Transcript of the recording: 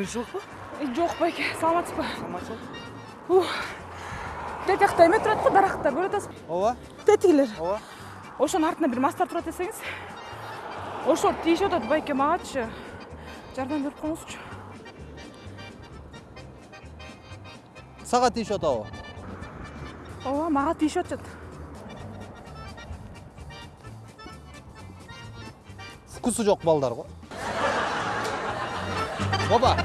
тынччылыкпы жок байке саламатсызбы саламатчылык тетиякта эме турат го дарактар көрүп атасызбы ооба тетигилер ооба ошонун артынан бир мастар турат десеңиз ошол тийишип атат байке магачы жардам берип коюңузчу сага тийишип атабы ооба мага тийишип атышат вкусу жок балдар го. 老板